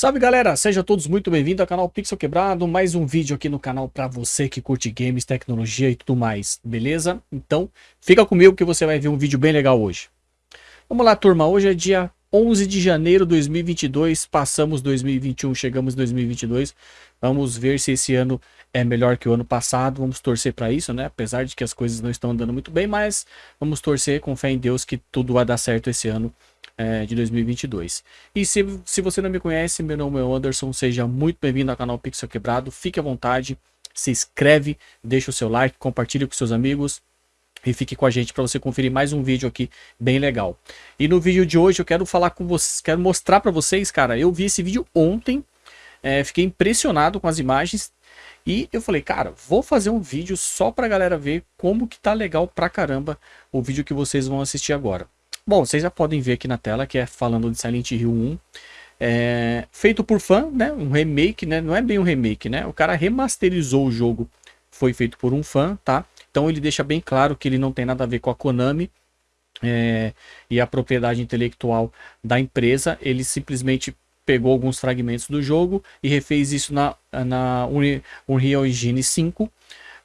Salve galera, sejam todos muito bem-vindos ao canal Pixel Quebrado, mais um vídeo aqui no canal para você que curte games, tecnologia e tudo mais, beleza? Então, fica comigo que você vai ver um vídeo bem legal hoje. Vamos lá turma, hoje é dia 11 de janeiro de 2022, passamos 2021, chegamos 2022, vamos ver se esse ano é melhor que o ano passado, vamos torcer para isso, né? Apesar de que as coisas não estão andando muito bem, mas vamos torcer com fé em Deus que tudo vai dar certo esse ano é, de 2022. E se, se você não me conhece, meu nome é Anderson, seja muito bem-vindo ao canal Pixel Quebrado, fique à vontade, se inscreve, deixa o seu like, compartilhe com seus amigos e fique com a gente para você conferir mais um vídeo aqui bem legal. E no vídeo de hoje eu quero falar com vocês, quero mostrar para vocês, cara, eu vi esse vídeo ontem, é, fiquei impressionado com as imagens e eu falei, cara, vou fazer um vídeo só pra galera ver como que tá legal pra caramba o vídeo que vocês vão assistir agora. Bom, vocês já podem ver aqui na tela que é falando de Silent Hill 1. É, feito por fã, né? Um remake, né? Não é bem um remake, né? O cara remasterizou o jogo. Foi feito por um fã, tá? Então ele deixa bem claro que ele não tem nada a ver com a Konami. É, e a propriedade intelectual da empresa. Ele simplesmente pegou alguns fragmentos do jogo e refez isso na, na Unreal Engine 5.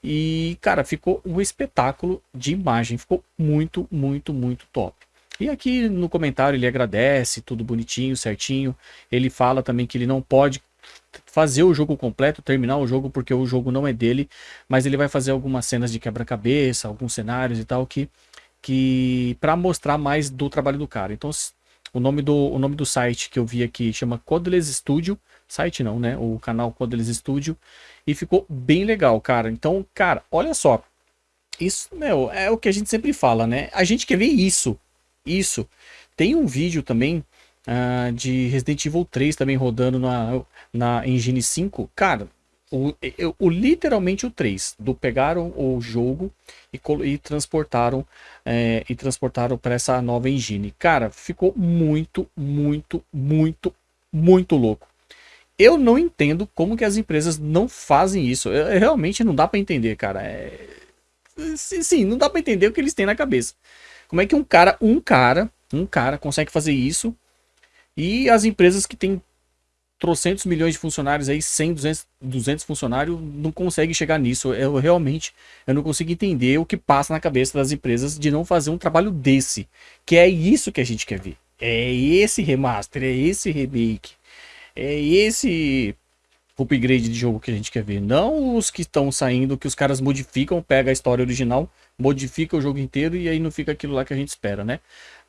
E, cara, ficou um espetáculo de imagem. Ficou muito, muito, muito top. E aqui no comentário ele agradece, tudo bonitinho, certinho. Ele fala também que ele não pode fazer o jogo completo, terminar o jogo porque o jogo não é dele, mas ele vai fazer algumas cenas de quebra-cabeça, alguns cenários e tal que que para mostrar mais do trabalho do cara. Então o nome do o nome do site que eu vi aqui chama Codeless Studio, site não, né? O canal Codeless Studio e ficou bem legal, cara. Então, cara, olha só. Isso, meu, é o que a gente sempre fala, né? A gente quer ver isso isso. Tem um vídeo também uh, de Resident Evil 3 também rodando na, na Engine 5. Cara, o, o, literalmente o 3 do pegaram o jogo e, e transportaram é, e transportaram para essa nova engine. Cara ficou muito muito muito muito louco. Eu não entendo como que as empresas não fazem isso. Eu, realmente não dá para entender cara. É... sim não dá para entender o que eles têm na cabeça como é que um cara, um cara, um cara consegue fazer isso e as empresas que têm trocentos milhões de funcionários aí, 100, 200, 200 funcionários, não conseguem chegar nisso. Eu realmente, eu não consigo entender o que passa na cabeça das empresas de não fazer um trabalho desse. Que é isso que a gente quer ver. É esse remaster, é esse remake, é esse upgrade de jogo que a gente quer ver. Não os que estão saindo, que os caras modificam, pega a história original, modifica o jogo inteiro e aí não fica aquilo lá que a gente espera, né?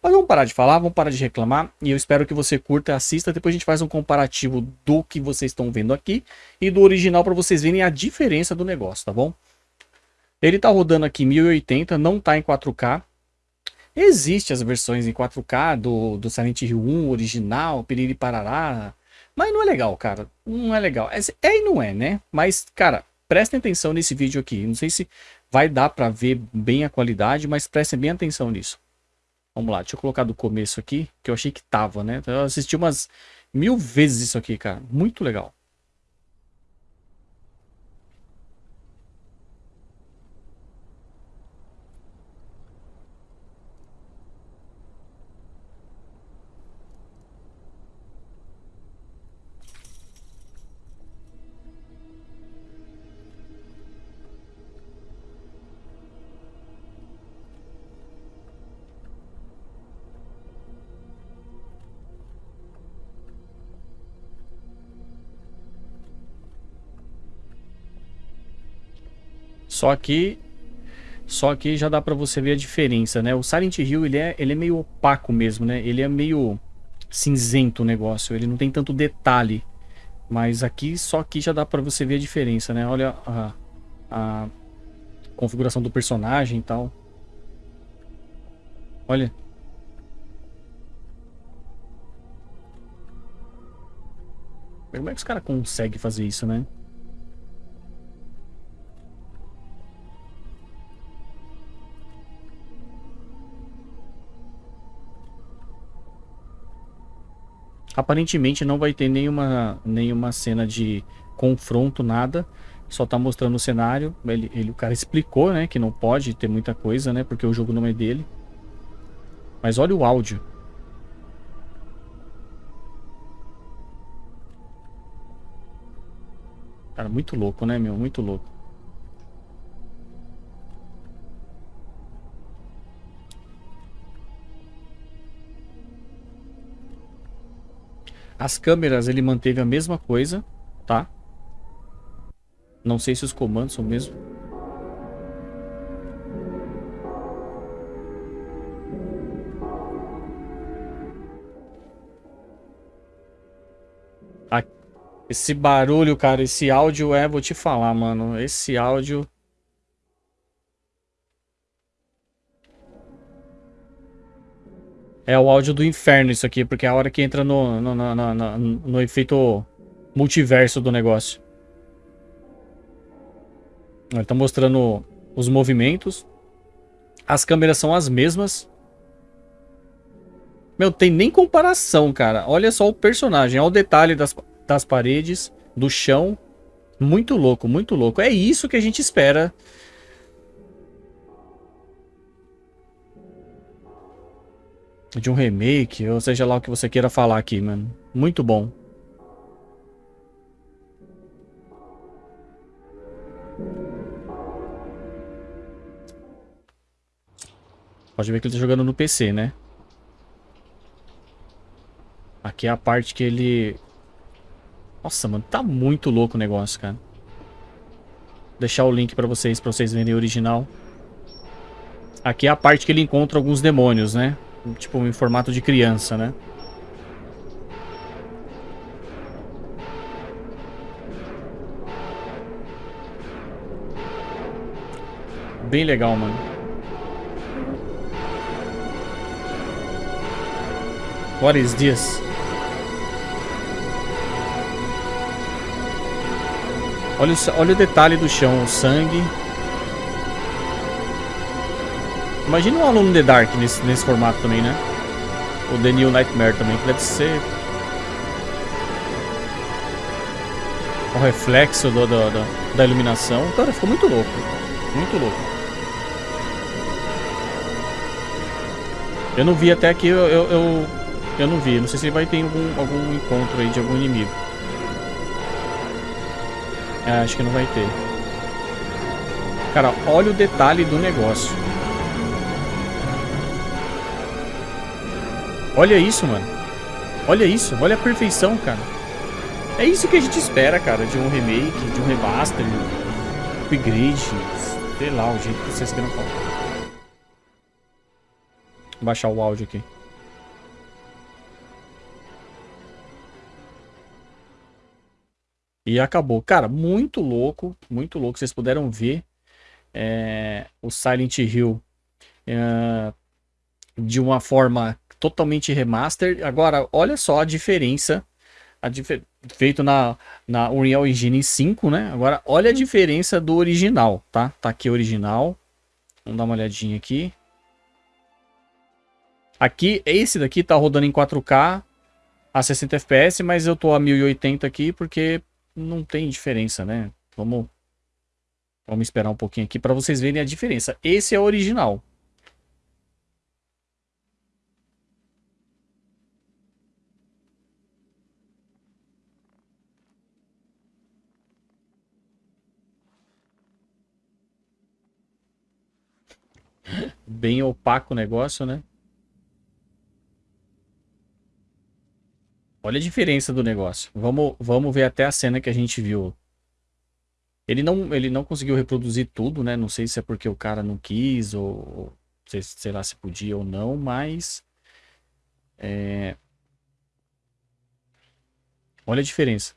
Mas vamos parar de falar, vamos parar de reclamar e eu espero que você curta assista. Depois a gente faz um comparativo do que vocês estão vendo aqui e do original para vocês verem a diferença do negócio, tá bom? Ele tá rodando aqui 1080, não tá em 4K. Existem as versões em 4K do, do Silent Hill 1 original, Piriri Parará, mas não é legal, cara. Não é legal. É, é e não é, né? Mas, cara, prestem atenção nesse vídeo aqui. Não sei se vai dar para ver bem a qualidade, mas prestem bem atenção nisso. Vamos lá, deixa eu colocar do começo aqui, que eu achei que tava, né? Eu assisti umas mil vezes isso aqui, cara. Muito legal. Só que só que já dá para você ver a diferença, né? O Silent Hill, ele é, ele é meio opaco mesmo, né? Ele é meio cinzento o negócio, ele não tem tanto detalhe. Mas aqui, só aqui já dá para você ver a diferença, né? Olha a, a configuração do personagem e tal. Olha. Como é que os caras conseguem fazer isso, né? Aparentemente não vai ter nenhuma, nenhuma cena de confronto, nada. Só tá mostrando o cenário. Ele, ele, o cara explicou, né? Que não pode ter muita coisa, né? Porque o jogo não é dele. Mas olha o áudio. Cara, muito louco, né, meu? Muito louco. As câmeras ele manteve a mesma coisa, tá? Não sei se os comandos são mesmo. Esse barulho, cara, esse áudio é, vou te falar, mano. Esse áudio. É o áudio do inferno isso aqui, porque é a hora que entra no, no, no, no, no efeito multiverso do negócio. Ele tá mostrando os movimentos. As câmeras são as mesmas. Meu, tem nem comparação, cara. Olha só o personagem. Olha o detalhe das, das paredes, do chão. Muito louco, muito louco. É isso que a gente espera. De um remake, ou seja lá o que você queira falar aqui, mano. Muito bom. Pode ver que ele tá jogando no PC, né? Aqui é a parte que ele nossa, mano, tá muito louco o negócio, cara. Vou deixar o link pra vocês, pra vocês verem o original. Aqui é a parte que ele encontra alguns demônios, né? Tipo, em formato de criança, né? Bem legal, mano. What is this? Olha o, olha o detalhe do chão, o sangue. Imagina um aluno The Dark nesse, nesse formato também, né? O The New Nightmare também, que deve ser... O reflexo do, do, do, da iluminação. Cara, ficou muito louco. Muito louco. Eu não vi até aqui, eu, eu, eu, eu não vi. Não sei se vai ter algum, algum encontro aí de algum inimigo. É, acho que não vai ter. Cara, olha o detalhe do negócio. Olha isso, mano. Olha isso, olha a perfeição, cara. É isso que a gente espera, cara, de um remake, de um remaster, um upgrade, sei lá, o jeito que vocês queiram falar. Vou baixar o áudio aqui. E acabou. Cara, muito louco, muito louco. Vocês puderam ver é, o Silent Hill é, de uma forma totalmente remaster. Agora, olha só a diferença. A dif feito na, na Unreal Engine 5, né? Agora, olha a uhum. diferença do original, tá? Tá aqui o original. Vamos dar uma olhadinha aqui. Aqui, esse daqui tá rodando em 4K a 60 FPS, mas eu tô a 1080 aqui porque não tem diferença, né? Vamos, vamos esperar um pouquinho aqui para vocês verem a diferença. Esse é o original. Bem opaco o negócio, né? Olha a diferença do negócio. Vamos, vamos ver até a cena que a gente viu. Ele não, ele não conseguiu reproduzir tudo, né? Não sei se é porque o cara não quis ou, sei, sei lá se podia ou não, mas... É... Olha a diferença.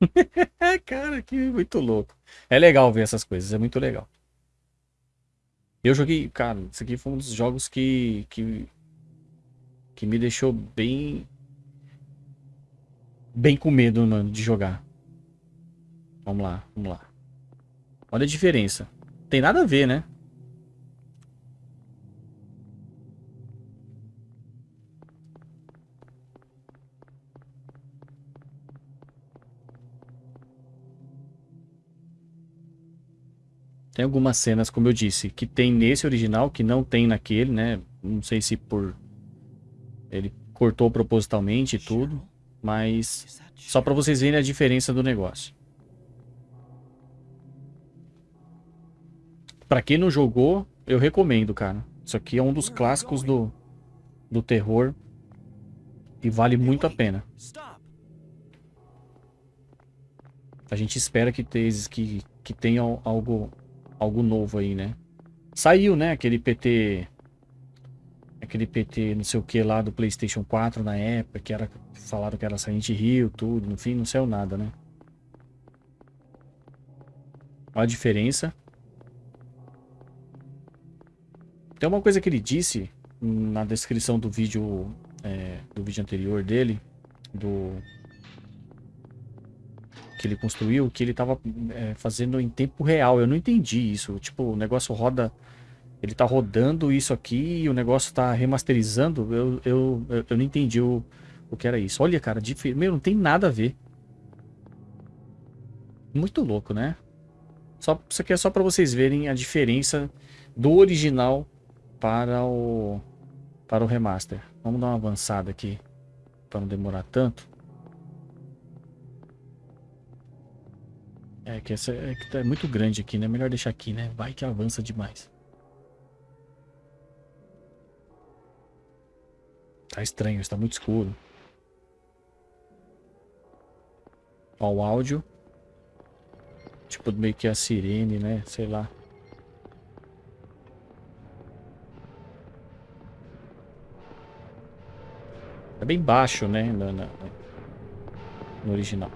cara, que muito louco. É legal ver essas coisas, é muito legal. Eu joguei, cara, isso aqui foi um dos jogos que, que, que me deixou bem bem com medo, mano, de jogar. Vamos lá, vamos lá. Olha a diferença. Tem nada a ver, né? Tem algumas cenas, como eu disse, que tem nesse original, que não tem naquele, né? Não sei se por... Ele cortou propositalmente e tudo, mas só para vocês verem a diferença do negócio. Para quem não jogou, eu recomendo, cara. Isso aqui é um dos clássicos do, do terror e vale muito a pena. A gente espera que, te, que, que tenha algo algo novo aí, né? Saiu, né? Aquele PT... Aquele PT não sei o que lá do Playstation 4 na época, que era... Falaram que era Silent Hill, tudo. No fim, não saiu nada, né? Olha a diferença. Tem uma coisa que ele disse na descrição do vídeo é, do vídeo anterior dele, do que ele construiu, que ele tava é, fazendo em tempo real. Eu não entendi isso. Tipo, o negócio roda. Ele tá rodando isso aqui e o negócio tá remasterizando. Eu, eu, eu, eu não entendi o, o que era isso. Olha, cara, meu, não tem nada a ver. Muito louco, né? Só, isso aqui é só para vocês verem a diferença do original para o, para o remaster. Vamos dar uma avançada aqui para não demorar tanto. É que essa é, que tá muito grande aqui, né? Melhor deixar aqui, né? Vai que avança demais. Tá estranho, está muito escuro. Ó, o áudio. Tipo, meio que a sirene, né? Sei lá. É bem baixo, né? No, no, no original.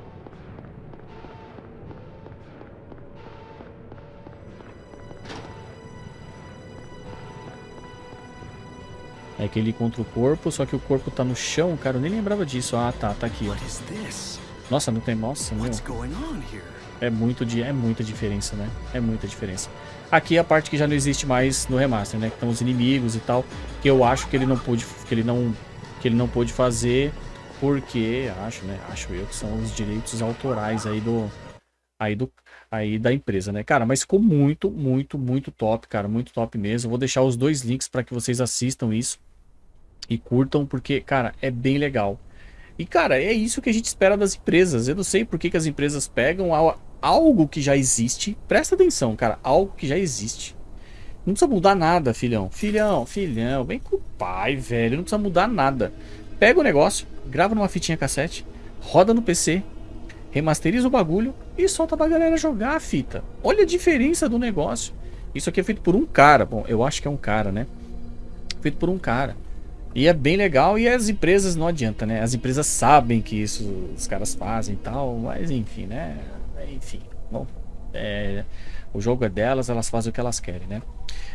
É que ele contra o corpo, só que o corpo tá no chão, cara, eu nem lembrava disso. Ah, tá, tá aqui, ó. Nossa, não tem... Nossa, meu. É muito é muita diferença, né? É muita diferença. Aqui é a parte que já não existe mais no remaster, né? Que estão os inimigos e tal, que eu acho que ele não pôde, que ele não, que ele não pôde fazer porque acho, né? Acho eu que são os direitos autorais aí do, aí do, aí da empresa, né? Cara, mas ficou muito, muito, muito top, cara, muito top mesmo. vou deixar os dois links para que vocês assistam isso e curtam, porque, cara, é bem legal. E, cara, é isso que a gente espera das empresas. Eu não sei por que, que as empresas pegam algo que já existe. Presta atenção, cara. Algo que já existe. Não precisa mudar nada, filhão. Filhão, filhão. Vem com o pai, velho. Não precisa mudar nada. Pega o negócio, grava numa fitinha cassete, roda no PC, remasteriza o bagulho e solta pra galera jogar a fita. Olha a diferença do negócio. Isso aqui é feito por um cara. Bom, eu acho que é um cara, né? Feito por um cara. E é bem legal e as empresas não adianta, né? As empresas sabem que isso os caras fazem e tal, mas enfim, né? Enfim, bom, é, o jogo é delas, elas fazem o que elas querem, né?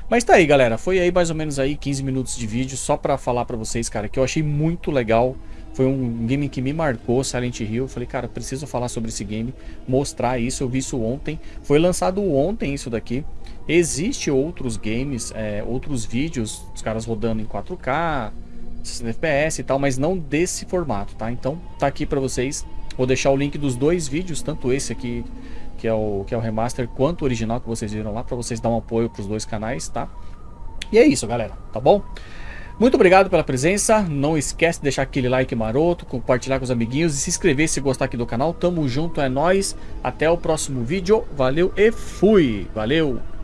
Mas tá aí, galera, foi aí mais ou menos aí 15 minutos de vídeo só pra falar pra vocês, cara, que eu achei muito legal. Foi um game que me marcou, Silent Hill. Eu falei, cara, preciso falar sobre esse game, mostrar isso. Eu vi isso ontem. Foi lançado ontem isso daqui. Existe outros games, é, outros vídeos, os caras rodando em 4K, 60 FPS e tal, mas não desse formato, tá? Então tá aqui pra vocês. Vou deixar o link dos dois vídeos, tanto esse aqui, que é o, que é o remaster, quanto o original que vocês viram lá, pra vocês dar um apoio pros dois canais, tá? E é isso, galera, tá bom? Muito obrigado pela presença, não esquece de deixar aquele like maroto, compartilhar com os amiguinhos e se inscrever se gostar aqui do canal. Tamo junto, é nóis. Até o próximo vídeo, valeu e fui! Valeu!